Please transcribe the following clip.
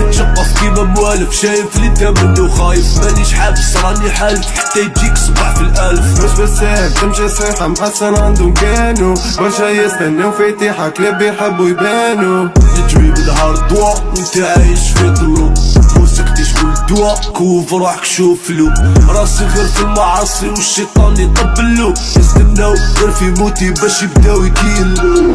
تتشقف كيما موالف شايف اللي انت منه خايف مانيش حابس راني حالف حتى يجيك صباح في الألف. مش بسهل تمشي صيحة محسن عندهم كانوا. برشا يستناو في تيحة كلاب يحبوا يبانوا. نجمي بالهار دوا وانت عايش في ضلو موسك تشكل دوا كوف روحك شوف له راسي غير في المعاصي والشيطان يطبلو يستناو غير في موتي باش يبداو يكيلو